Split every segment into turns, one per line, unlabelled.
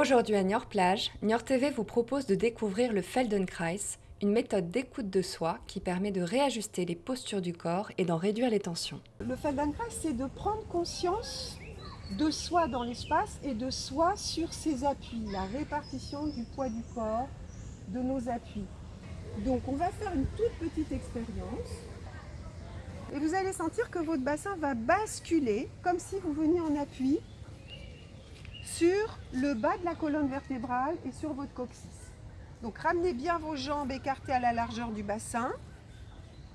Aujourd'hui à Niort Plage, Niort TV vous propose de découvrir le Feldenkrais, une méthode d'écoute de soi qui permet de réajuster les postures du corps et d'en réduire les tensions.
Le Feldenkrais, c'est de prendre conscience de soi dans l'espace et de soi sur ses appuis, la répartition du poids du corps, de nos appuis. Donc on va faire une toute petite expérience et vous allez sentir que votre bassin va basculer comme si vous veniez en appui sur le bas de la colonne vertébrale et sur votre coccyx. Donc ramenez bien vos jambes écartées à la largeur du bassin.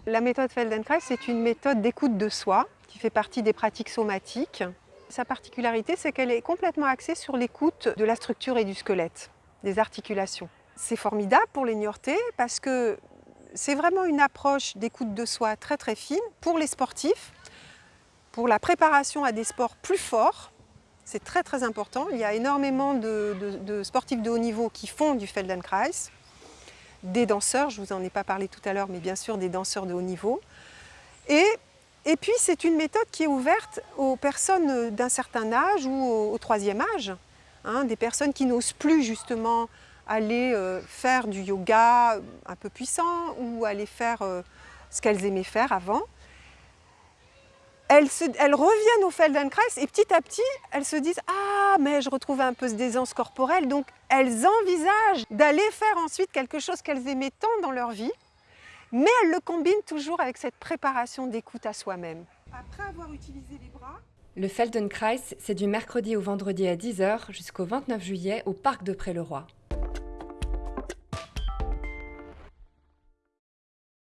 La méthode Feldenkrais, c'est une méthode d'écoute de soi qui fait partie des pratiques somatiques. Sa particularité, c'est qu'elle est complètement axée sur l'écoute de la structure et du squelette, des articulations. C'est formidable pour les Niortais parce que c'est vraiment une approche d'écoute de soi très très fine pour les sportifs, pour la préparation à des sports plus forts. C'est très très important. Il y a énormément de, sportifs de haut niveau qui font du Feldenkrais, des danseurs, je ne vous en ai pas parlé tout à l'heure, mais bien sûr des danseurs de haut niveau. Et, et puis c'est une méthode qui est ouverte aux personnes d'un certain âge ou au, troisième âge, hein, des personnes qui n'osent plus justement aller euh, faire du yoga un peu puissant ou aller faire euh, ce qu'elles aimaient faire avant. Elles, reviennent au Feldenkrais et petit à petit, elles se disent « Ah, mais je retrouve un peu d'aisance corporelle ». Donc, elles envisagent d'aller faire ensuite quelque chose qu'elles aimaient tant dans leur vie, mais elles le combinent toujours avec cette préparation d'écoute à soi-même. Après avoir utilisé les bras,
le Feldenkrais, c'est du mercredi au vendredi à 10h jusqu'au 29 juillet au Parc de Pré-le-Roi.